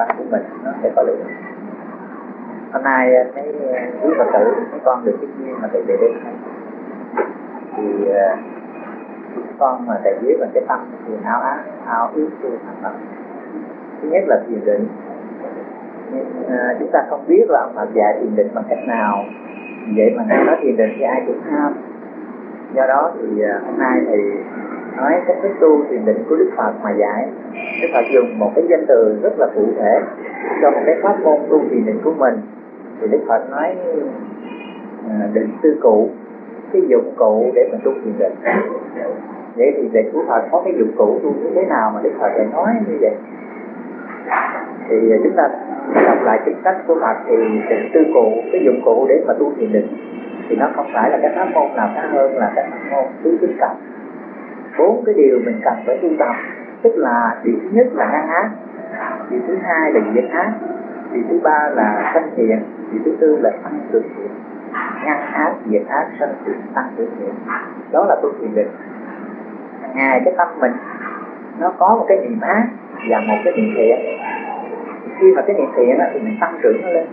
tâm của mình nó sẽ có lượng hôm nay à, thấy à, quý phật tử mấy con được cái nhiên mà thầy về đây. Thì à, con mà thầy viết bằng cái tâm thì áo ác áo ước tu thành tâm thứ nhất là thiền định. Nhưng uh, chúng ta không biết là ông Phật dạy thiền định bằng cách nào. Vậy mà ngài nói thiền định thì ai cũng tham do đó thì uh, hôm nay thì nói cách thức tu thiền định của Đức Phật mà dạy Đức Phật dùng một cái danh từ rất là cụ thể cho một cái pháp môn tu thiền định của mình. Thì Đức Phật nói à, định tư cụ, cái dụng cụ để mình tu thiền định. Vậy thì định của Phật có cái dụng cụ tu như thế nào mà Đức Phật lại nói như vậy? Thì chúng ta đọc lại kinh sách của Phật thì định tư cụ, cái dụng cụ để mà tu thiền định, thì nó không phải là cái pháp môn nào khác hơn là cái pháp môn tứ tinh cộng bốn cái điều mình cần phải tu tập tức là điều thứ nhất là ngăn ác điều thứ hai là diệt ác điều thứ ba là sanh thiện điều thứ tư là tăng cường thiện. Ngăn ác diệt ác sanh thiện tăng cường thiện. Đó là tu thiền định. Ngày cái tâm mình nó có một cái niệm ác và một cái niệm thiện. Khi mà cái niệm thiện á, thì mình tăng trưởng nó lên.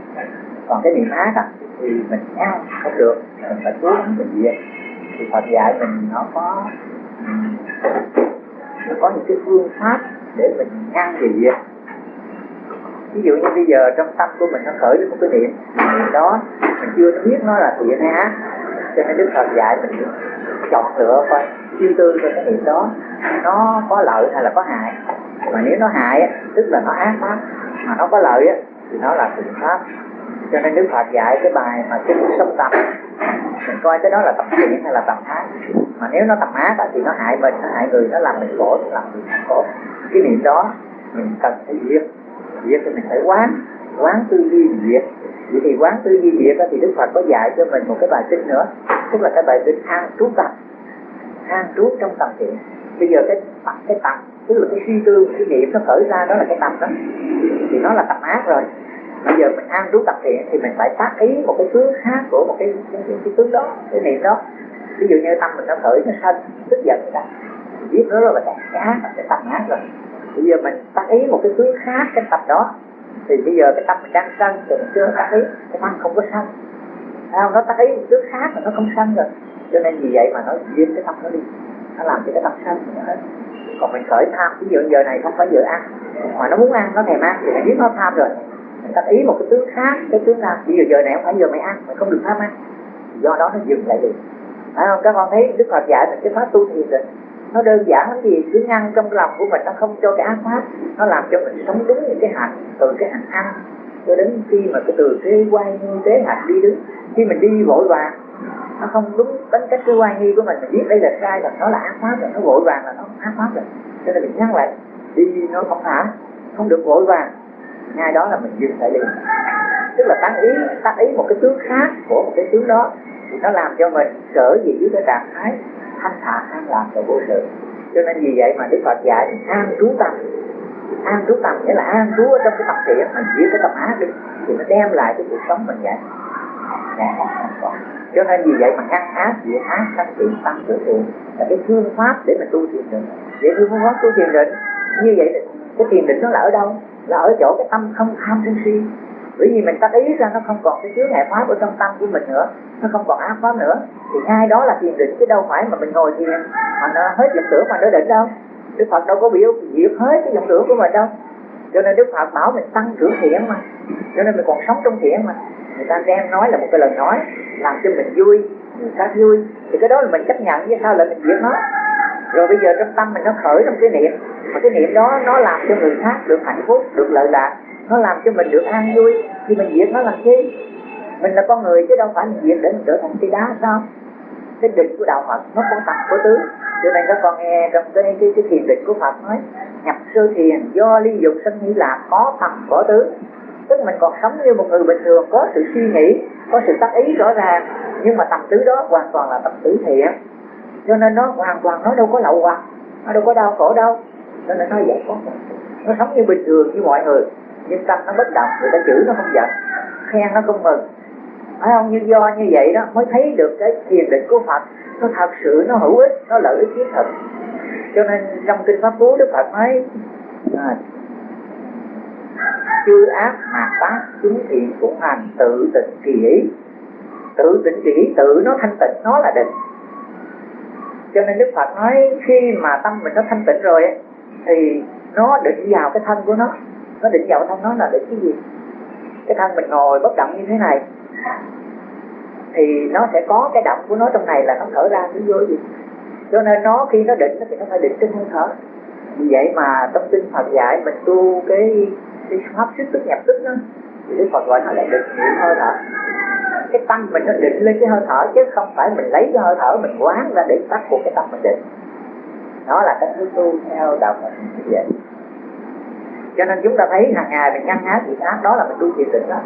Còn cái niệm ác á, thì mình ngăn không được mình phải cố gắng mình diệt. Thì Phật dạy mình nó có nó có những cái phương pháp để mình ngăn gì vậy ví dụ như bây giờ trong tâm của mình nó khởi lên một cái niệm niệm đó, mình chưa biết nó là thiện hay ác. Cho nên Đức Phật dạy mình chọn lựa coi, suy tư cho cái niệm đó, nó có lợi hay là có hại. Mà nếu nó hại tức là nó ác pháp mà nó có lợi thì nó là thiện pháp. Cho nên Đức Phật dạy cái bài mà kinh sống tâm mình coi cái đó là tập thiện hay là tập ác? Mà nếu nó tập ác thì nó hại mình nó hại người nó làm mình khổ nó làm mình khổ. Cái niệm đó mình cần phải diệt. Diệt thì mình phải quán quán tư duy diệt. Vậy thì quán tư duy diệt thì Đức Phật có dạy cho mình một cái bài kinh nữa tức là cái bài kinh an trú tâm. An trú trong tâm thiện. Bây giờ cái cái tâm tức là cái suy tư cái niệm nó khởi ra đó là cái tâm đó. Thì nó là tập ác rồi. Bây giờ mình an trú tập thiện thì mình phải tác ý một cái tướng khác của một cái cái, cái, cái tướng đó cái niệm đó ví dụ như tâm mình nó khởi nó sân tức giận người ta. Biết nó rất là cái ác sẽ tập ác rồi. Bây giờ mình tác ý một cái tướng khác cái tập đó. Thì bây giờ cái tâm mình đang sân, thì mình chưa tác ý, cái tâm không có sân. Không? Nó tác ý một tướng khác mà nó không sân rồi. Cho nên vì vậy mà nó diêm cái tâm nó đi. Nó làm cho cái tâm sân mình hết còn mình khởi tham, ví dụ giờ này không phải giờ ăn, mà nó muốn ăn, nó thèm ăn, thì mình biết nó tham rồi. Mình tác ý một cái tướng khác, cái tướng nào, ví dụ giờ này không phải giờ mày ăn, mày không được tham ăn. Do đó nó dừng lại được phải không? Các con thấy đức phật dạy mình cái pháp tu thiền rồi. Nó đơn giản lắm gì cứ ngăn trong lòng của mình nó không cho cái ác pháp, nó làm cho mình sống đúng những cái hạnh, từ cái hạnh ăn cho đến khi mà cái từ thế quay như thế hạnh đi đứng, khi mình đi vội vàng, nó không đúng tính cách cái quan nghi của mình mình biết đây là sai là nó là ác pháp rồi, nó vội vàng là nó ác pháp rồi. Cho nên mình nhắc lại, đi nó không thả không được vội vàng. Ngay đó là mình dừng lại liền. Tức là tăng ý tăng ý một cái tướng khác của một cái tướng đó thì nó làm cho mình sở dĩ dưới cái trạng thái thanh thản, an lạc và vô sự. Cho nên vì vậy mà đức phật dạy, an trú tâm. An trú tâm nghĩa là an trú ở trong cái tập thiện, mình giữ cái tâm ác đi, thì nó đem lại cái cuộc sống mình vậy. Dạ, cho nên vì vậy mà ngăn ác diệt ác, sanh thiện tăng tự thiện là cái phương pháp để mình tu thiền định. Vậy phương pháp tu thiền định như vậy thì cái thiền định nó là ở đâu? Là ở chỗ cái tâm không tham sân si bởi vì mình tác ý ra nó không còn cái chứa ngại pháp ở trong tâm của mình nữa, nó không còn ác pháp nữa. Thì ngay đó là thiền định, chứ đâu phải mà mình ngồi thiền mà nó hết dòng tưởng mà nó định đâu. Đức phật đâu có biểu diệt hết cái dòng tưởng của mình đâu. Cho nên đức phật bảo mình tăng trưởng thiện mà. Cho nên mình còn sống trong thiện mà. Người ta đem nói là một cái lời nói, làm cho mình vui, người ta vui. Thì cái đó là mình chấp nhận với sao lại mình diệt nó? Rồi bây giờ trong tâm mình nó khởi trong cái niệm. Mà cái niệm đó nó làm cho người khác được hạnh phúc, được lợi lạc nó làm cho mình được an vui. Thì mình diệt nó làm chi? Mình là con người chứ đâu phải mình diệt để mình trở thành cây đá sao cái định của đạo Phật nó có tập có tứ cho nên các con nghe trong cái cái, cái thiền định của Phật nói nhập sơ thiền do ly dục sanh nghĩ lạc có tập có tứ tức mình còn sống như một người bình thường có sự suy nghĩ có sự tác ý rõ ràng. Nhưng mà tầm tứ đó hoàn toàn là tầm tứ thiện. Cho nên nó hoàn toàn nó đâu có lậu hoặc nó đâu có đau khổ đâu. Cho nên nó giải thoát nó sống như bình thường như mọi người nhưng tâm nó bất động người ta chửi nó không giận. Khen nó không mừng. Phải không? Như do như vậy đó mới thấy được cái thiền định của Phật nó thật sự nó hữu ích nó lợi ích thiết thực. Cho nên trong kinh pháp cú Đức Phật nói à, chư ác mạt tác chúng thiện cũng hành tự tịnh kỳ ý. Tự tịnh kỳ ý tự nó thanh tịnh nó là định. Cho nên đức phật nói khi mà tâm mình nó thanh tịnh rồi thì nó định vào cái thân của nó nó định vào thông thân nó là định cái gì? Cái thân mình ngồi bất động như thế này. Thì nó sẽ có cái động của nó trong này là nó thở ra cái vô gì? Cho nên nó khi nó định thì nó phải định trên hơi thở. Vì vậy mà trong kinh Phật dạy mình tu cái cái pháp sức tức nhập tức đó, thì Đức Phật gọi nó là định niệm hơi thở. Cái tâm mình nó định lên cái hơi thở, chứ không phải mình lấy cái hơi thở mình quán ra để tắt của cái tâm mình định. Đó là cách tu theo đạo Phật như vậy cho nên chúng ta thấy hàng ngày mình ngăn ác việc ác đó là mình tu thiền định đó.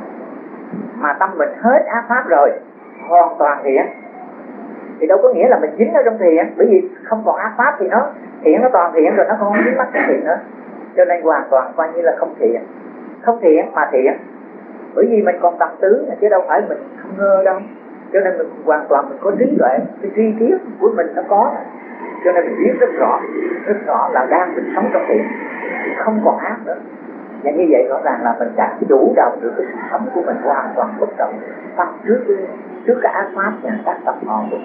Mà tâm mình hết ác pháp rồi, hoàn toàn thiện. Thì đâu có nghĩa là mình dính ở trong thiện, bởi vì không còn ác pháp thì nó, thiện nó toàn thiện rồi nó không dính mắc cái thiện nữa. Cho nên hoàn toàn coi như là không thiện. Không thiện mà thiện. Bởi vì mình còn tập tứ chứ đâu phải mình không ngơ đâu. Cho nên mình hoàn toàn mình có trí tuệ, cái tri kiến của mình nó có. Cho nên mình biết rất rõ rất rõ là đang mình sống trong thiện không còn ác nữa. Và như vậy rõ ràng là mình đã chủ động được cái sự sống của mình hoàn toàn bất động, tâm trước trước cái ác pháp và các tập ngọn của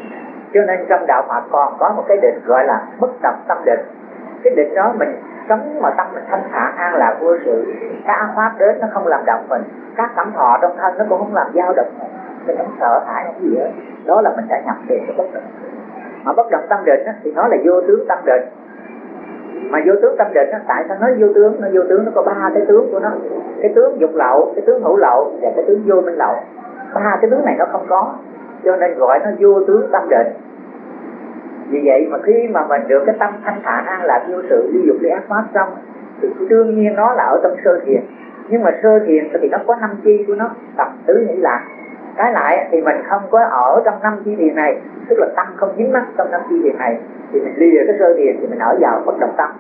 cho nên trong đạo Phật còn có một cái định gọi là bất động tâm định. Cái định đó mình sống mà tâm mình thanh thản, an lạc, vô sự các ác pháp đến nó không làm động mình. Các cảm thọ trong thân nó cũng không làm dao động mình. Mình không sợ hãi không gì hết. Đó là mình đã nhập về cái bất động mà bất động tâm định thì nó là vô tướng tâm định mà vô tướng tâm định nó tại sao nói vô tướng? Nó vô tướng nó có ba cái tướng của nó. Cái tướng dục lậu, cái tướng hữu lậu và cái tướng vô minh lậu. Ba cái tướng này nó không có, cho nên gọi nó vô tướng tâm định. Vì vậy mà khi mà mình được cái tâm thanh thản an lạc, vô sự ly dục ly ác pháp xong, thì đương nhiên nó là ở trong sơ thiền. Nhưng mà sơ thiền thì nó có năm chi của nó, tập tứ nghĩ lạc cái lại thì mình không có ở trong năm chi thiền này, tức là tâm không dính mắc trong năm chi thiền này. Thì mình lìa cái sơ thiền thì mình ở vào bất động tâm.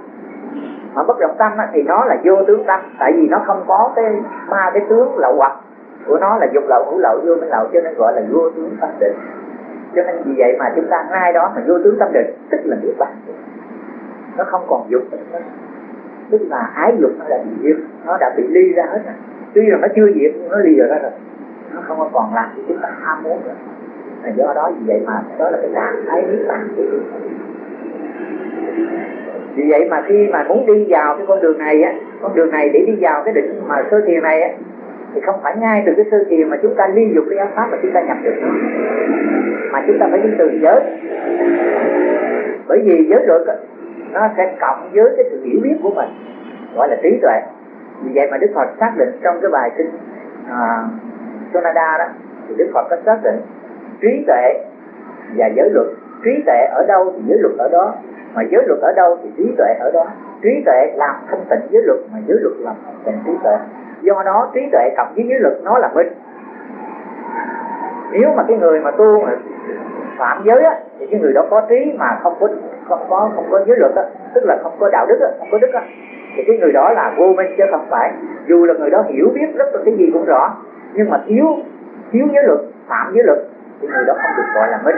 Mà bất động tâm thì nó là vô tướng tâm, tại vì nó không có cái ba cái tướng lậu hoặc. Của nó là dục lậu, hữu lậu, vô minh lậu, cho nên gọi là vô tướng tâm định. Cho nên vì vậy mà chúng ta ngay đó mà vô tướng tâm định, tức là niết bàn nó không còn dục nữa. Tức là ái dục nó đã bị diệt nó đã bị ly ra hết rồi. Tuy là nó chưa diệt, nhưng nó ly rồi ra rồi nó không có còn làm cho chúng ta ham muốn nữa. Là do đó vì vậy mà đó là cái trạng thái niết bàn của chúng ta vì vậy mà khi mà muốn đi vào cái con đường này á con đường này để đi vào cái định mà sơ thiền này á thì không phải ngay từ cái sơ thiền mà chúng ta ly dục cái ác pháp mà chúng ta nhập được. Nó mà chúng ta phải đi từ giới. Bởi vì giới luật nó sẽ cộng với cái sự hiểu biết của mình gọi là trí tuệ. Vì vậy mà đức phật xác định trong cái bài kinh à, Sonada đó, thì đức phật có xác định trí tuệ và giới luật. Trí tuệ ở đâu thì giới luật ở đó, mà giới luật ở đâu thì trí tuệ ở đó. Trí tuệ làm thanh tịnh giới luật, mà giới luật làm thanh tịnh trí tuệ. Do đó trí tuệ cộng với giới luật, nó là minh nếu mà cái người mà tu mà phạm giới á, thì cái người đó có trí mà không có không có không có giới luật á, tức là không có đạo đức á, không có đức á, thì cái người đó là vô minh chứ không phải. Dù là người đó hiểu biết rất là cái gì cũng rõ nhưng mà thiếu thiếu giới luật phạm giới luật thì người đó không được gọi là minh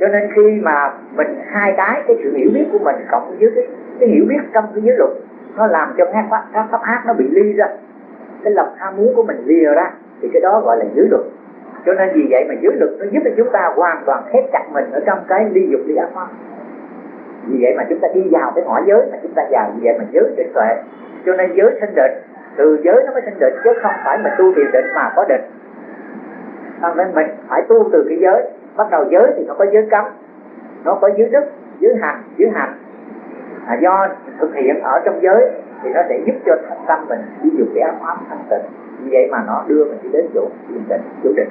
cho nên khi mà mình hai cái cái sự hiểu biết của mình cộng với cái, cái hiểu biết trong cái giới luật nó làm cho các pháp, các pháp ác nó bị ly ra. Cái lòng ham muốn của mình lìa ra thì cái đó gọi là giới luật. Cho nên vì vậy mà giới luật nó giúp cho chúng ta hoàn toàn khép chặt mình ở trong cái ly dục ly ác pháp. Vì vậy mà chúng ta đi vào cái ngõ giới mà chúng ta vào vì vậy mà giới định tuệ. Cho nên giới sinh định từ giới nó mới sinh định chứ không phải mình tu thiền định mà có định. Nên mình phải tu từ cái giới. Bắt đầu giới thì nó có giới cấm nó có giới đức giới hành giới hành. À, do thực hiện ở trong giới thì nó sẽ giúp cho tâm mình ví dụ cái áo ấm thanh tịnh. Vì vậy mà nó đưa mình đi đến chỗ thiền định chỗ định.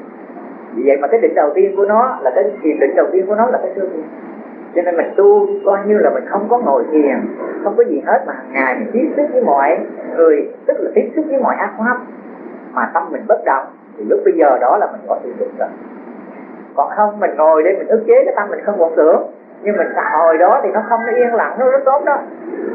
Vì vậy mà cái định đầu tiên của nó là cái thiền định đầu tiên của nó là cái sơ thiền cho nên mình tu coi như là mình không có ngồi thiền, không có gì hết, mà hàng ngày mình tiếp xúc với mọi người, tức là tiếp xúc với mọi ác pháp, mà tâm mình bất động, thì lúc bây giờ đó là mình có thiền định rồi. Còn không, mình ngồi để mình ức chế cái tâm mình không vọng tưởng, nhưng mình xả hồi đó thì nó không nó yên lặng, nó rất tốt đó.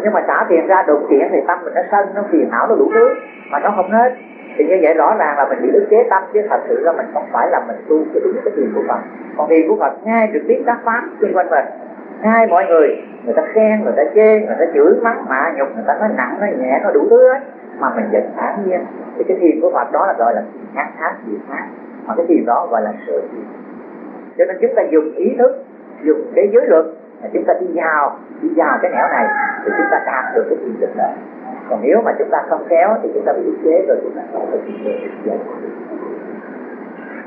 Nhưng mà xả tiền ra đột kiện thì tâm mình nó sân, nó phiền não, nó đủ thứ, mà nó không hết. Thì như vậy rõ ràng là mình bị ức chế tâm, chứ thật sự là mình không phải là mình tu cái đúng cái thiền của Phật. Còn thiền của Phật, ngay được biết các pháp xung quanh mình sai mọi người người ta khen người ta chê người ta chửi mắng mạ nhục người ta nói nặng nói nhẹ nó đủ thứ hết. Mà mình vẫn thản nhiên. Thì cái thiền của Phật đó là gọi là ngăn thác gì khác mà cái thiền đó gọi là sự thiền. Cho nên chúng ta dùng ý thức dùng cái giới luật mà chúng ta đi vào đi vào cái nẻo này thì chúng ta đạt được cái thiền định đó. Còn nếu mà chúng ta không kéo thì chúng ta bị ức chế rồi chúng ta không được thiền định.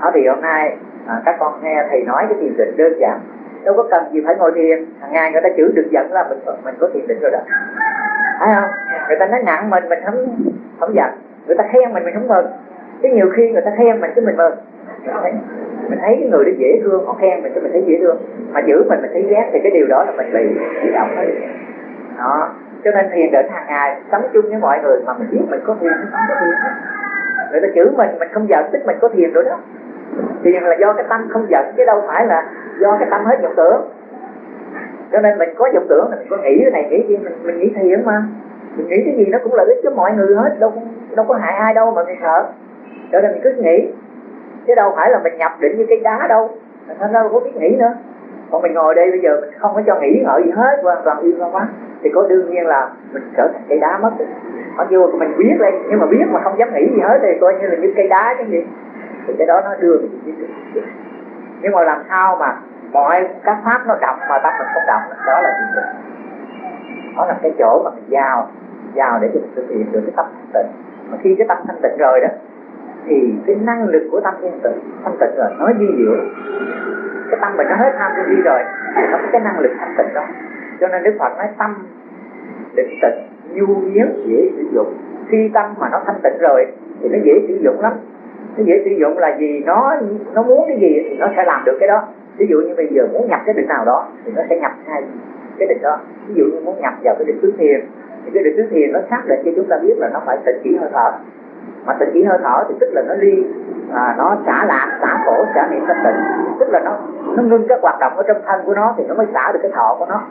Đó thì hôm nay à, các con nghe thầy nói cái thiền định đơn giản đâu có cần gì phải ngồi thiền. Hàng ngày người ta chữ được giận là mình mình có thiền định rồi đó. Phải không? Người ta nói nặng mình mình không không giận. Người ta khen mình mình không mừng. Cái nhiều khi người ta khen mình cái mình mừng. Mình thấy, mình thấy cái người đó dễ thương họ khen mình cái mình thấy dễ thương. Mà giữ mình mình thấy ghét thì cái điều đó là mình bị bị động hết đó. Cho nên thiền định hàng ngày sống chung với mọi người mà mình biết mình có thiền hay không có thiền người ta chữ mình mình không giận tức mình có thiền rồi đó thiền là do cái tâm không giận chứ đâu phải là do cái tâm hết vọng tưởng. Cho nên mình có vọng tưởng mình có nghĩ cái này nghĩ kia mình, mình nghĩ thiền mà. Mình nghĩ cái gì nó cũng lợi ích cho mọi người hết đâu đâu có hại ai đâu mà mình sợ. Cho nên mình cứ nghĩ. Chứ đâu phải là mình nhập định như cây đá đâu. Thành ra đâu có biết nghĩ nữa. Còn mình ngồi đây bây giờ mình không có cho nghĩ ngợi gì hết hoàn toàn yên lặng quá. Thì có đương nhiên là mình trở thành cây đá mất. Mặc dù mình biết đây nhưng mà biết mà không dám nghĩ gì hết thì coi như là như cây đá chứ gì thì cái đó nó đưa mình đi nhưng mà làm sao mà mọi các pháp nó động mà tâm mình không động đó là gì đó là cái chỗ mà mình giao giao để cho mình thực hiện được cái tâm thanh tịnh. Mà khi cái tâm thanh tịnh rồi đó, thì cái năng lực của tâm thanh tịnh thanh tịnh rồi, nó di diệu. Cái tâm mình nó hết tham đi rồi, thì nó có cái năng lực thanh tịnh đó. Cho nên đức phật nói tâm định tịnh, nhu miếng dễ sử dụng. Khi tâm mà nó thanh tịnh rồi, thì nó dễ sử dụng lắm nó dễ sử dụng là gì nó nó muốn cái gì thì nó sẽ làm được cái đó. Ví dụ như bây giờ muốn nhập cái định nào đó thì nó sẽ nhập hai cái định đó. Ví dụ như muốn nhập vào cái định tứ thiền thì cái định tứ thiền nó xác định cho chúng ta biết là nó phải tỉnh chỉ hơi thở. Mà tỉnh chỉ hơi thở thì tức là nó ly à, nó xả lạc xả khổ xả niệm tâm tịnh. Tức là nó nó ngưng các hoạt động ở trong thân của nó thì nó mới xả được cái thọ của nó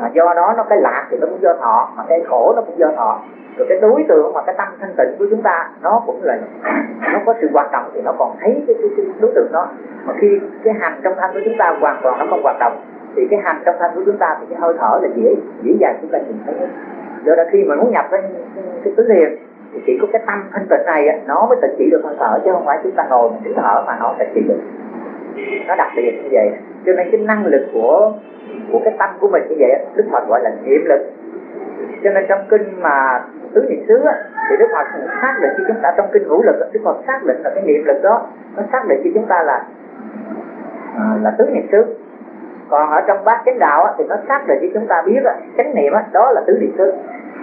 à, do đó nó cái lạc thì nó cũng do thọ mà cái khổ nó cũng do thọ. Rồi cái đối tượng mà cái tâm thanh tịnh của chúng ta nó cũng là nó có sự hoạt động thì nó còn thấy cái, cái, cái đối tượng đó. Mà khi cái hành trong thanh của chúng ta hoàn toàn nó không hoạt động thì cái hành trong thanh của chúng ta thì cái hơi thở là dễ dễ dàng chúng ta nhìn thấy do đó khi mà muốn nhập cái cái tứ thiền thì chỉ có cái tâm thanh tịnh này nó mới tịnh chỉ được hơi thở chứ không phải chúng ta ngồi mình thở thở mà nó tịnh chỉ được. Nó đặc biệt như vậy. Cho nên cái năng lực của của cái tâm của mình như vậy đức phật gọi là niệm lực. Cho nên trong kinh mà tứ niệm xứ thì đức phật xác định cho chúng ta trong kinh ngũ lực đức phật xác định là cái niệm lực đó, nó xác định cho chúng ta là à, là tứ niệm xứ. Còn ở trong bát chánh đạo thì nó xác định cho chúng ta biết chánh niệm đó là tứ niệm xứ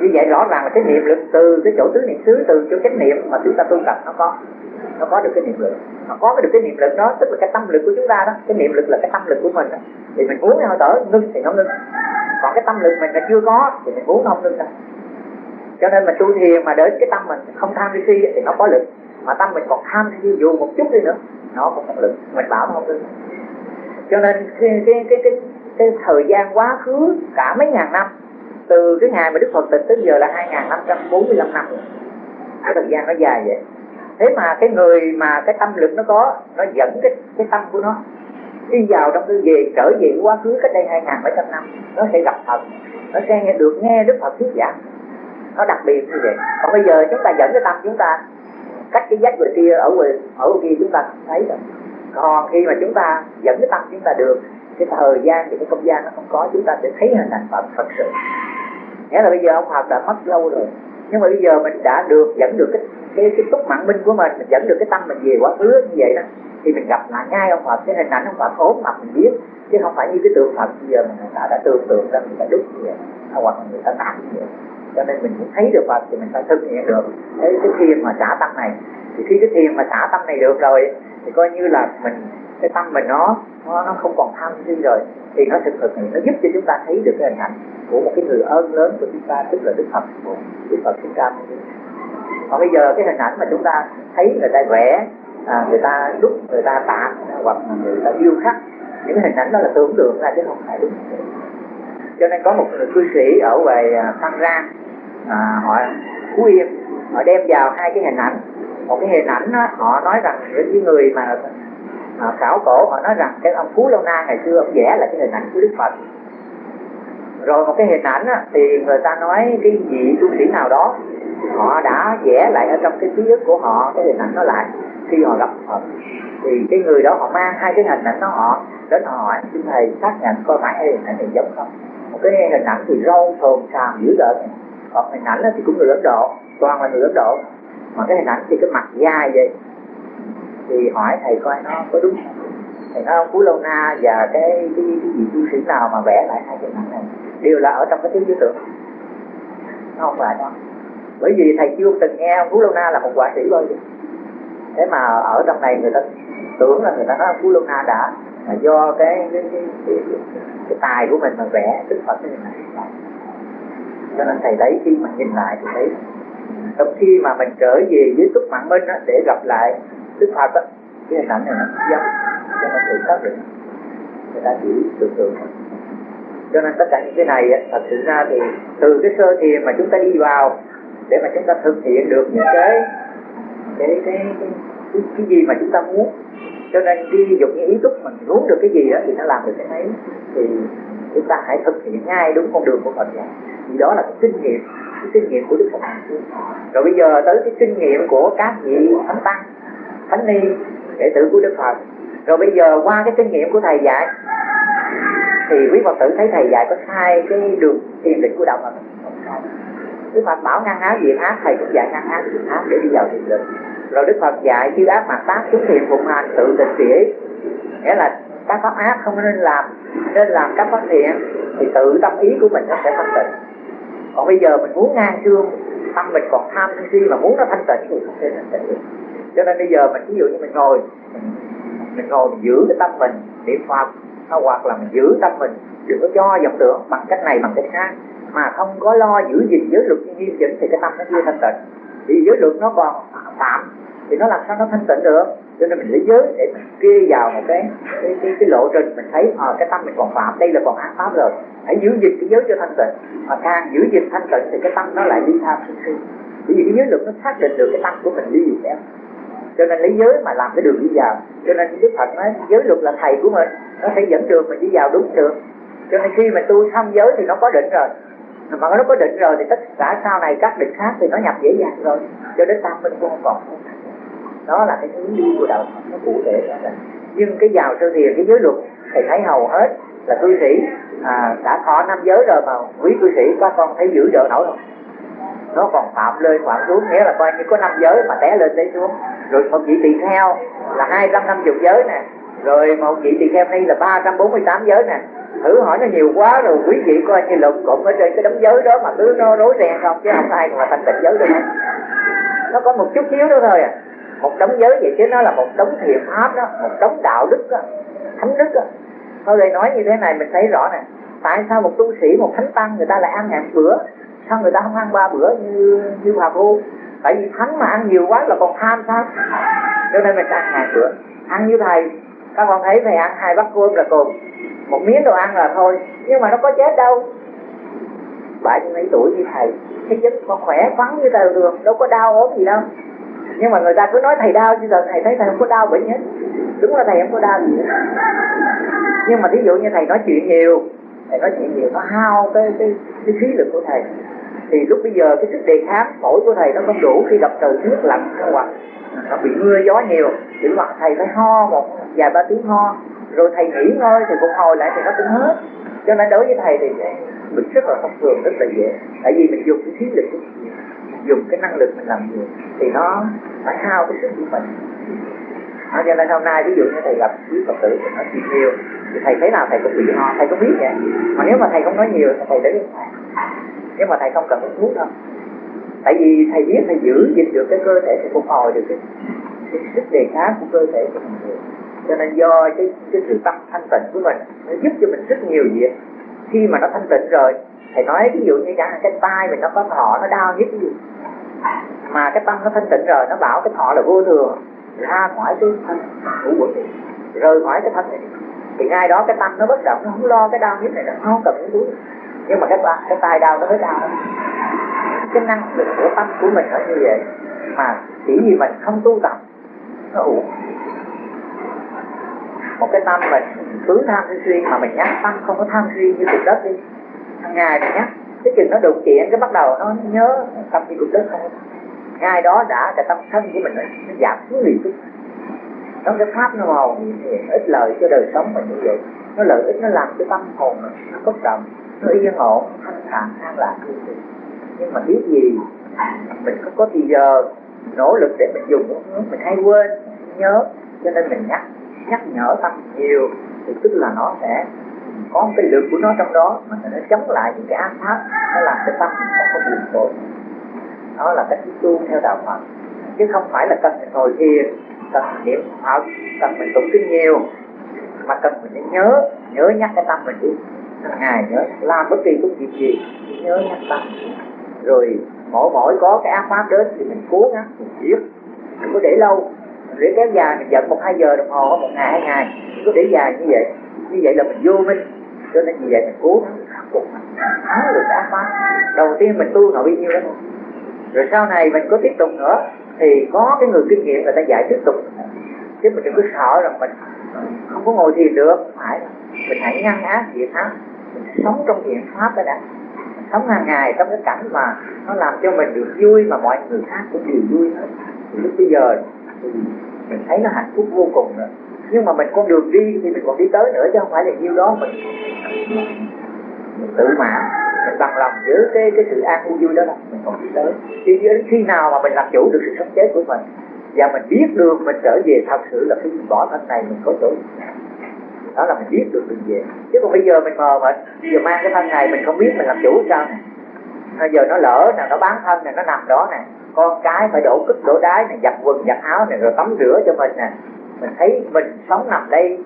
như vậy rõ ràng là cái niệm lực từ cái chỗ tứ niệm xứ từ chỗ chánh niệm mà chúng ta tu tập nó có nó có được cái niệm lực. Mà có được cái niệm lực đó tức là cái tâm lực của chúng ta đó cái niệm lực là cái tâm lực của mình đó. thì mình muốn hơi thở ngưng thì nó ngưng. Còn cái tâm lực mình là chưa có thì mình muốn không ngưng đâu. Cho nên mà tu thiền mà để cái tâm mình không tham đi si thì nó có lực. Mà tâm mình còn tham đi dù một chút đi nữa nó cũng có lực. Mình bảo nó không ngưng. Cho nên cái cái cái cái, cái thời gian quá khứ cả mấy ngàn năm từ cái ngày mà Đức Phật tịch tới giờ là 2545 năm cái thời gian nó dài vậy. Thế mà cái người mà cái tâm lực nó có, nó dẫn cái cái tâm của nó đi vào trong tư về, trở về quá khứ cách đây hai ngàn bảy trăm năm, nó sẽ gặp Phật, nó sẽ nghe được nghe Đức Phật thuyết giảng. Nó đặc biệt như vậy. Còn bây giờ chúng ta dẫn cái tâm chúng ta, cách cái giác người kia ở ngoài ở kia chúng ta không thấy rồi. Còn khi mà chúng ta dẫn cái tâm chúng ta được, cái thời gian thì cái không gian nó không có, chúng ta sẽ thấy hình ảnh Phật thật sự nghĩa là bây giờ ông học đã mất lâu rồi. Nhưng mà bây giờ mình đã được dẫn được cái cái cái túc mạng minh của mình mình dẫn được cái tâm mình về quá khứ như vậy đó thì mình gặp lại ngay ông Phật cái hình ảnh ông Phật ốm mặt mình biết. Chứ không phải như cái tượng Phật bây giờ mình đã đã tưởng tượng ra mình đã đúc như vậy à, hoặc là người ta tạc như vậy. Cho nên mình muốn thấy được Phật thì mình phải thực hiện được cái, cái thiền mà xả tâm này. Thì khi cái thiền mà xả tâm này được rồi thì coi như là mình cái tâm mình nó nó, nó không còn tham si rồi thì nó thực thực nó giúp cho chúng ta thấy được cái hình ảnh của một cái người ơn lớn của chúng ta tức là đức phật. Đức phật Thích Ca. còn bây giờ cái hình ảnh mà chúng ta thấy người ta vẽ à, người ta đúc người ta tạc hoặc người ta điêu khắc những cái hình ảnh đó là tưởng tượng ra chứ không phải đúng. Cho nên có một người cư sĩ ở về à, Phan Rang à, họ Phú Yên họ đem vào hai cái hình ảnh. Một cái hình ảnh đó, họ nói rằng những người mà à, khảo cổ họ nói rằng cái ông Phú Lâu Na ngày xưa ông vẽ là cái hình ảnh của Đức Phật. Rồi một cái hình ảnh á, thì người ta nói cái vị tu sĩ nào đó họ đã vẽ lại ở trong cái ký ức của họ cái hình ảnh nó lại. Khi họ gặp Phật thì cái người đó họ mang hai cái hình ảnh đó họ đến họ hỏi xin thầy xác nhận coi phải hai hình ảnh này giống không? Một cái hình ảnh thì râu thồn xàm dữ dợn còn hình ảnh thì cũng người Ấn Độ toàn là người Ấn Độ. Mà cái hình ảnh thì cái mặt dài vậy thì hỏi thầy coi nó có đúng không? Thầy nói ông Phú Lâu Na và cái cái, cái gì tu sĩ nào mà vẽ lại hai cái này? Đều là ở trong cái thế giới tưởng. Nó không phải đó bởi vì thầy chưa từng nghe ông Phú Lâu Na là một quả sĩ bao giờ. Thế mà ở trong này người ta tưởng là người ta nói Phú Lâu Na đã là do cái cái, cái, cái, cái, cái tài của mình mà vẽ Đức Phật cái này. Cho nên thầy thấy khi mà nhìn lại thì thấy trong khi mà mình trở về với túc mạng minh để gặp lại Đức Phật á, cái hình ảnh này nó giống cho nên tự xác định người ta chỉ tưởng tượng cho nên tất cả những cái này thật sự ra thì từ cái sơ thiền mà chúng ta đi vào để mà chúng ta thực hiện được những cái cái cái cái, cái, gì mà chúng ta muốn. Cho nên khi dục như ý thức mình muốn được cái gì đó thì nó làm được cái ấy thì chúng ta hãy thực hiện ngay đúng con đường của Phật dạy thì đó là cái kinh nghiệm cái kinh nghiệm của Đức Phật. Rồi bây giờ tới cái kinh nghiệm của các vị thánh tăng thánh ni, đệ tử của Đức Phật. Rồi bây giờ qua cái kinh nghiệm của thầy dạy, thì quý Phật tử thấy thầy dạy có sai cái đường thiền định của đạo Phật. Đức Phật bảo ngăn áo diệt ác thầy cũng dạy ngăn áo diệt ác để đi vào thiền định. Rồi Đức Phật dạy chư ác mặt tác chúng thiền phụng hành, tự tịch chỉ nghĩa là các pháp ác không nên làm nên làm các pháp thiện, thì tự tâm ý của mình nó sẽ thanh tịnh. Còn bây giờ mình muốn ngang xương, tâm mình còn tham sân si mà muốn nó thanh tịnh thì không thể thanh tịnh được cho nên bây giờ mình ví dụ như mình ngồi mình, mình ngồi mình giữ cái tâm mình niệm phật hoặc là mình giữ tâm mình đừng có cho vọng tưởng bằng cách này bằng cách khác. Mà không có lo giữ gìn giới luật nghiêm chỉnh thì cái tâm nó chưa thanh tịnh. Vì giới luật nó còn phạm thì nó làm sao nó thanh tịnh được? Cho nên mình lấy giới để mình kê vào một cái cái, cái, cái lộ trình mình thấy à, cái tâm mình còn phạm đây là còn ác pháp rồi. Hãy giữ gìn cái giới cho thanh tịnh. Mà càng giữ gìn thanh tịnh thì cái tâm nó lại đi tham sân si. Bởi vì cái giới luật nó xác định được cái tâm của mình đi gì theo cho nên lấy giới mà làm cái đường đi vào. Cho nên đức phật nói giới luật là thầy của mình nó sẽ dẫn đường mình đi vào đúng đường cho nên khi mà tu xong giới thì nó có định rồi. Mà nó có định rồi thì tất cả sau này các định khác thì nó nhập dễ dàng rồi. Cho đến tam minh cũng không còn đó là cái hướng đi của đạo Phật nó cụ thể nhưng cái vào sơ thiền cái giới luật thầy thấy hầu hết là cư sĩ à, đã thọ năm giới rồi mà quý cư sĩ các con thấy giữ trợ nổi không nó còn phạm lên phạm xuống nghĩa là coi như có năm giới mà té lên té xuống rồi một vị tỳ kheo là hai trăm năm chục giới nè. Rồi một vị tỳ kheo ni là ba trăm bốn mươi tám giới nè. Thử hỏi nó nhiều quá rồi, quý vị coi như lục cụm ở trên cái đống giới đó mà cứ nó rối ren không, chứ không ai mà thành tịnh giới được nó có một chút xíu nữa thôi à. Một đống giới vậy chứ nó là một đống thiền pháp đó, một đống đạo đức đó, thánh đức đó. Thôi đây nói như thế này mình thấy rõ nè. Tại sao một tu sĩ, một thánh tăng người ta lại ăn ngàn bữa, sao người ta không ăn ba bữa như như hòa phu tại vì thánh mà ăn nhiều quá là còn tham sao? Cho nên mình ăn hàng bữa ăn như thầy, các con thấy thầy ăn hai bát cơm là cùng. Một miếng đồ ăn là thôi, nhưng mà nó có chết đâu. Bảy mấy tuổi như thầy, cái chất con khỏe khoắn như thầy được, đâu có đau ốm gì đâu. Nhưng mà người ta cứ nói thầy đau chứ giờ thầy thấy thầy không có đau bệnh hết. Đúng là thầy không có đau gì hết. Nhưng mà ví dụ như thầy nói chuyện nhiều, thầy nói chuyện nhiều, nó hao cái cái cái khí lực của thầy thì lúc bây giờ cái sức đề kháng phổi của thầy nó không đủ khi gặp trời nước lạnh hoặc nó bị mưa gió nhiều thì hoặc thầy phải ho một vài ba tiếng ho rồi thầy nghỉ ngơi thì phục hồi lại thì nó cũng hết. Cho nên đối với thầy thì mình rất là thông thường rất là dễ. Tại vì mình dùng cái khí lực của mình dùng cái năng lực mình làm nhiều thì nó phải hao cái sức của mình. À, cho nên hôm nay ví dụ như thầy gặp quý phật tử thì nói chuyện nhiều thì thầy thấy nào thầy cũng bị ho thầy cũng biết vậy. Mà nếu mà thầy không nói nhiều thì thầy để nhưng mà thầy không cần uống thuốc đâu. Tại vì thầy biết thầy giữ gìn được cái cơ thể thì phục hồi được cái, cái sức đề kháng của cơ thể của mình cho nên do cái cái sự tâm thanh tịnh của mình nó giúp cho mình rất nhiều việc. Khi mà nó thanh tịnh rồi thầy nói ví dụ như chẳng cái tay mình nó có thọ nó đau nhất gì? Mà cái tâm nó thanh tịnh rồi nó bảo cái thọ là vô thường. Ra khỏi cái thân ngũ quẩn rời khỏi cái thân này thì ngay đó cái tâm nó bất động nó không lo cái đau nhất này nó không cần những túi nhưng mà cái cái tay đau nó mới đau. Cái năng lực của tâm của mình nó như vậy. Mà chỉ vì mình không tu tập nó uổng. Một cái tâm mình cứ tham suy si mà mình nhắc tâm không có tham suy như cục đất đi. Hàng ngày mình nhắc cái chừng nó đụng chuyện cái bắt đầu nó nhớ tâm như cục đất không. Ngay đó đã cái tâm thân của mình nó, nó giảm xuống liền nó cái pháp nó màu ít lợi cho đời sống mình như vậy. Nó lợi ích nó làm cho tâm hồn nó, nó bất động nó yên ổn thanh thản an lạc như vậy nhưng mà biết gì? Mình không có thì giờ nỗ lực để mình dùng mình hay quên nhớ. Cho nên mình nhắc nhắc nhở tâm nhiều, thì tức là nó sẽ có một cái lực của nó trong đó, mà nó chống lại những cái ác pháp, nó làm cho tâm mình không có buồn tội đó là cách tu theo đạo Phật. Chứ không phải là cần mình ngồi thiền, cần mình niệm Phật, cần mình tụng kinh nhiều, mà cần mình nhớ nhớ nhắc cái tâm mình đi hàng ngày nhớ, làm bất kỳ công việc gì nhớ nhắc tâm rồi mỗi mỗi có cái ác pháp đến thì mình cố gắng mình giết đừng có để lâu. Để kéo dài, mình giận một hai giờ đồng hồ, một ngày, hai ngày. Đừng có để dài như vậy. Như vậy là mình vô minh. Cho nên như vậy mình cố gắng khắc phục thắng được ác pháp. Đầu tiên mình tu nội nhiêu đó thôi rồi sau này mình có tiếp tục nữa, thì có cái người kinh nghiệm người ta dạy tiếp tục. Chứ mình đừng có sợ rằng mình không có ngồi thiền được. Phải. Mình hãy ngăn ác diệt ác mình sống trong thiện pháp đó. Đã mình sống hàng ngày trong cái cảnh mà nó làm cho mình được vui mà mọi người khác cũng đều vui hết. Thì lúc bây giờ thì mình thấy nó hạnh phúc vô cùng rồi. Nhưng mà mình con đường đi thì mình còn đi tới nữa chứ không phải là nhiêu đó mình, mình tự mãn mình bằng lòng giữ cái cái sự an vui đó là mình còn đi tới. Thì đến khi nào mà mình làm chủ được sự sống chết của mình và mình biết được mình trở về thật sự là khi mình bỏ thân này mình có chỗ đó là mình biết được mình về. Chứ còn bây giờ mình mờ mịt giờ mang cái thân này mình không biết mình làm chủ sao nè. Bây giờ nó lỡ nè nó bán thân nè nó nằm đó nè. Con cái phải đổ cức đổ đái nè, giặt quần giặt áo nè, rồi tắm rửa cho mình nè. Mình thấy mình sống nằm đây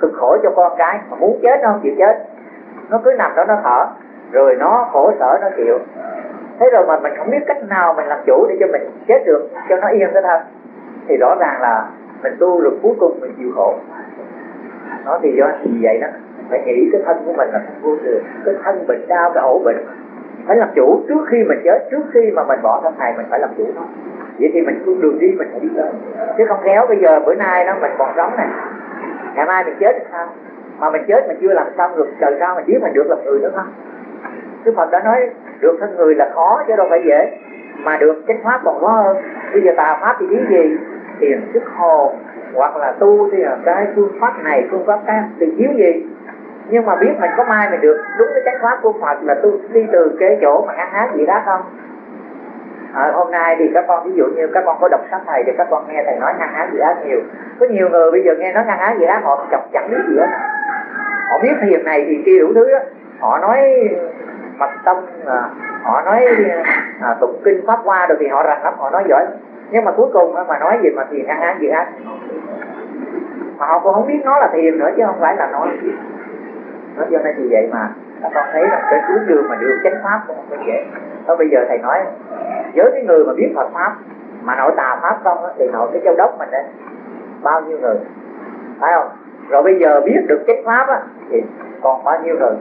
cực khổ cho con cái. Mà muốn chết nó không chịu chết. Nó cứ nằm đó nó thở. Rồi nó khổ sở nó chịu. Thế rồi mà mình không biết cách nào mình làm chủ để cho mình chết được cho nó yên cái thân. Thì rõ ràng là mình tu được cuối cùng mình chịu khổ nó thì do gì vậy đó. Phải nghĩ cái thân của mình là không vô thường cái thân bệnh đau, cái ổ bệnh. Phải làm chủ. Trước khi mình chết, trước khi mà mình bỏ thân này mình phải làm chủ nó vậy thì mình con đường đi, mình phải đi tới chứ không khéo, bây giờ bữa nay nó mình còn sống này ngày mai mình chết thì sao? Mà mình chết mình chưa làm xong được, trời sao mình biết mình được làm người nữa không Đức Phật đã nói, được thân người là khó, chứ đâu phải dễ. Mà được chánh pháp còn khó hơn. Bây giờ tà pháp thì biết gì? Tiền, sức hồn hoặc là tu thì là cái phương pháp này phương pháp khác thì thiếu gì? Nhưng mà biết mình có mai mình được đúng cái chánh pháp của Phật là tu đi từ cái chỗ mà ăn hát gì đó không? À, hôm nay thì các con ví dụ như các con có đọc sách thầy thì các con nghe thầy nói ngăn ác gì ác nhiều. Có nhiều người bây giờ nghe nói ngăn ác gì ác họ chọc chẳng biết gì hết họ biết thiền này thì kia đủ thứ đó. Họ nói mật tâm à, họ nói à, tụng kinh pháp hoa rồi thì họ rành lắm họ nói giỏi nhưng mà cuối cùng mà nói gì mà thiền ăn ác gì ác mà họ cũng không biết nó là thiền nữa, chứ không phải là nói. Nó cho nên thì vậy mà. Con thấy là cái hướng đường mà được chánh pháp cũng không phải dễ. Đó bây giờ thầy nói với cái người mà biết Phật pháp, mà nội tà pháp không thì nội cái châu đốc mình đấy bao nhiêu người? Phải không? Rồi bây giờ biết được chánh pháp á, thì còn bao nhiêu người?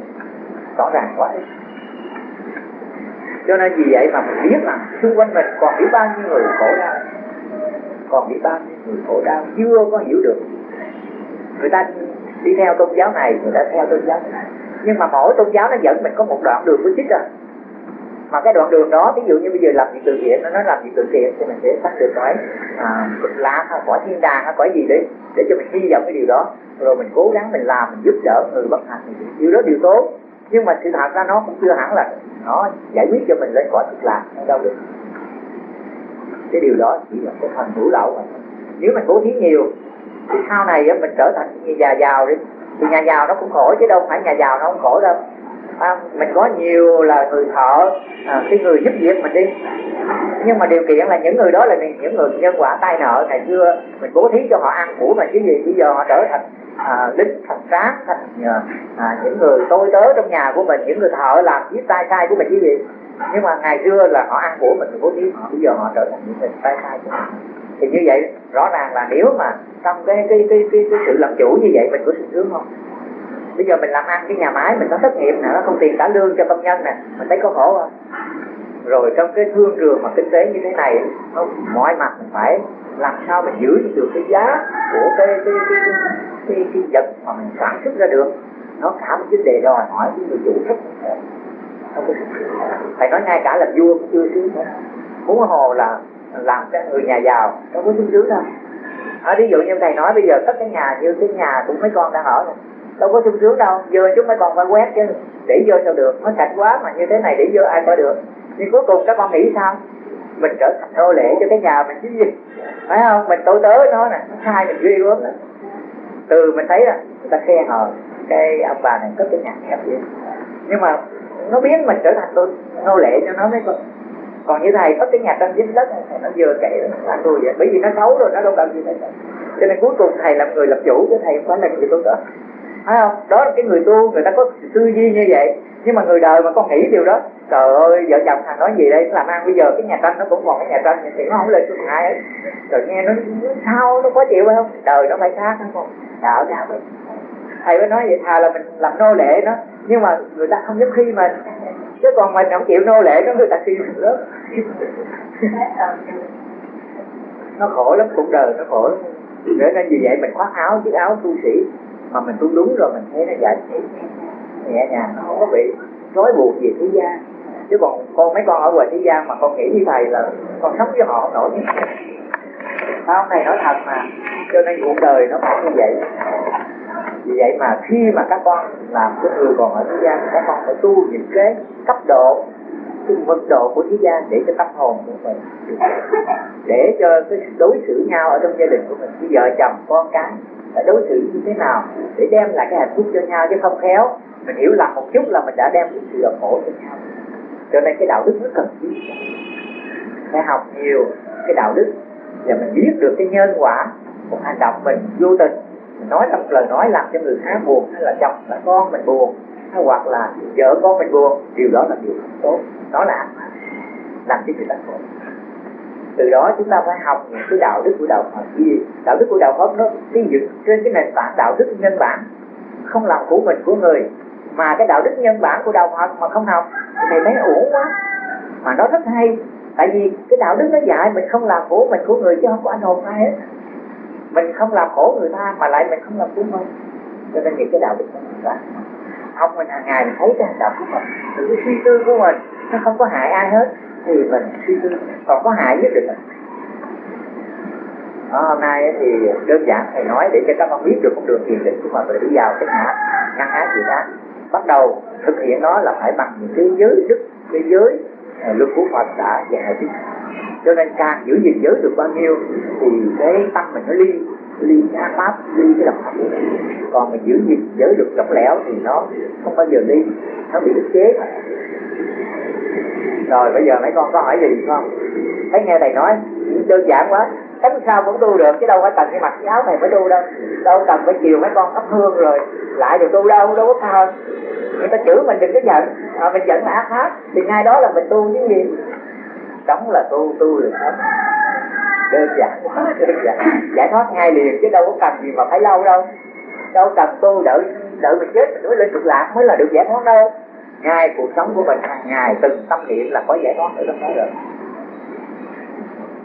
Rõ ràng quá cho nên vì vậy mà mình biết là xung quanh mình còn biết bao nhiêu người khổ đau. Còn biết bao nhiêu người khổ đau chưa có hiểu được. Người ta đi theo tôn giáo này người ta theo tôn giáo này. Nhưng mà mỗi tôn giáo nó dẫn mình có một đoạn đường của chích à. Mà cái đoạn đường đó ví dụ như bây giờ làm việc từ thiện nó nói làm việc từ thiện thì mình sẽ phát được cõi à, lạc hay cõi thiên đàng hay cõi gì đấy để cho mình hy vọng cái điều đó. Rồi mình cố gắng mình làm mình giúp đỡ người bất hạnh điều đó điều tốt nhưng mà sự thật ra nó cũng chưa hẳn là nó giải quyết cho mình lên cõi cực lạc đâu được. Cái điều đó chỉ là cái phần hữu lậu mà. Nếu mình bố thí nhiều, thì sau này mình trở thành nhà giàu đi. Thì nhà giàu nó cũng khổ chứ đâu phải nhà giàu nó không khổ đâu à, mình có nhiều là người thợ à, cái người giúp việc mình đi. Nhưng mà điều kiện là những người đó là những người nhân quả tai nợ. Ngày xưa mình bố thí cho họ ăn của mà chứ gì bây giờ họ trở thành à, lính thành tráng thành à, à, những người tôi tớ trong nhà của mình những người thợ làm giết tay sai của mình chứ gì. Nhưng mà ngày xưa là họ ăn của mình bố thí họ bây giờ họ trở thành những người tay sai của mình. Thì như vậy rõ ràng là nếu mà trong cái cái cái cái, cái sự làm chủ như vậy mình có sự sướng không? Bây giờ mình làm ăn cái nhà máy mình có thất nghiệp nè nó không tiền trả lương cho công nhân nè mình thấy có khổ không? Rồi trong cái thương trường mà kinh tế như thế này nó mọi mặt mình phải làm sao mình giữ được cái giá của cái cái cái cái, cái, cái vật mà mình sản xuất ra được. Nó cả một vấn đề đòi hỏi cái người chủ rất không có nói ngay cả là vua cũng chưa sướng nữa muốn hồ là làm cái người nhà giàu đâu có sung sướng đâu. À, ví dụ như thầy nói bây giờ tất cái nhà như cái nhà cũng mấy con đang ở này đâu có sung sướng đâu. Vừa chúng mới còn phải quét chứ. Để vô sao được? Nó sạch quá mà như thế này để vô ai có được. Nhưng cuối cùng các con nghĩ sao? Mình trở thành nô lệ cho cái nhà mình chứ gì? Phải không? Mình tối tớ nó nè. Nó sai mình ghê gớm từ mình thấy là người ta khen hờ cái ông bà này có cái nhà hẹp vậy. Nhưng mà nó biến mình trở thành tôi nô lệ cho nó mới con còn như thầy có cái nhà trong dính đất này, nó vừa kể là tôi vậy. Bởi vì nó xấu rồi, nó đâu cần gì hết cho nên cuối cùng thầy làm người lập chủ chứ thầy không phải là người tôi đó phải không? Đó là cái người tu người ta có tư duy như vậy. Nhưng mà người đời mà con nghĩ điều đó trời ơi vợ chồng thằng nói gì đây? Làm ăn bây giờ cái nhà tranh nó cũng còn cái nhà tranh thì nó không lên xuống ai ấy rồi nghe nó, sao nó có chịu phải không? Đời nó phải khác nó còn đạo đạo thầy mới nói vậy thà là mình làm nô lệ nó. Nhưng mà người ta không dám khi mình chứ còn mình không chịu nô lệ nó người ta khi mình lớn nó khổ lắm cuộc đời nó khổ lắm. Để nên vì vậy mình khoác áo chiếc áo tu sĩ mà mình tu đúng rồi, mình thấy nó giải nhẹ nhàng, nó không có bị trói buộc gì thế gian. Chứ còn con, mấy con ở ngoài thế gian mà con nghĩ như thầy là con sống với họ không nổi. Không? Thầy nói thật mà, cho nên cuộc đời nó phải như vậy. Vì vậy mà khi mà các con làm cái người còn ở thế gian, các con phải tu những cái cấp độ, cái mức độ của thế gian để cho tâm hồn của mình để cho cái đối xử nhau ở trong gia đình của mình. Với vợ chồng con cái phải đối xử như thế nào để đem lại cái hạnh phúc cho nhau chứ không khéo. Mình hiểu lầm một chút là mình đã đem cái sự đau khổ cho nhau. Cho nên cái đạo đức rất cần thiết. Phải học nhiều cái đạo đức và mình biết được cái nhân quả một hành động mình vô tình. Mình nói trong lời nói làm cho người khác buồn hay là chồng là con mình buồn hay hoặc là vợ con mình buồn, điều đó là điều không tốt. Đó là làm cho người ta khổ từ đó chúng ta phải học những cái đạo đức của đạo Phật. Gì đạo đức của đạo Phật nó xây dựng trên cái nền tảng đạo đức nhân bản, không làm của mình của người. Mà cái đạo đức nhân bản của đạo Phật mà không học, thì thấy uổng quá. Mà nó rất hay, tại vì cái đạo đức nó dạy mình không làm của mình của người chứ không có ảnh hưởng ai hết. Mình không làm khổ người ta mà lại mình không làm của mình. Cho nên những cái đạo đức đó học mình hàng ngày mình thấy cái hành động của mình, từ cái suy tư của mình, nó không có hại ai hết thì mình suy tư. Còn có hại nhất định đó, hôm nay thì đơn giản thầy nói để cho các con biết được con đường thiền định của mình để đi vào cái ngã ngăn ác gì đó bắt đầu thực hiện nó là phải bằng những cái giới đức cái giới à, luật của Phật đã dạy chứ. Cho nên càng giữ gìn giới được bao nhiêu thì cái tâm mình nó ly ly cái pháp ly cái độc pháp còn mình giữ gìn giới được lỏng lẻo thì nó không bao giờ ly nó bị ức chế rồi bây giờ mấy con có hỏi gì không? Thấy nghe thầy nói đơn giản quá. Tánh sao cũng tu được chứ đâu phải cần cái mặc cái áo này mới tu đâu. Đâu cần phải chiều mấy con thắp hương rồi lại được tu đâu đâu có sao. Người ta chửi mình đừng có giận. À, mình giận là ác pháp thì ngay đó là mình tu chứ gì? Sống là tu tu được lắm, đơn giản quá đơn giản. Giải thoát ngay liền chứ đâu có cần gì mà phải lâu đâu. Đâu cần tu đợi đợi mình chết mình mới lên cực lạc mới là được giải thoát đâu ngay cuộc sống của mình hàng ngày, từng tâm niệm là có giải thoát ở trong đó rồi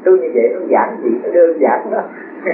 cứ như vậy nó giản dị, nó đơn giản đó.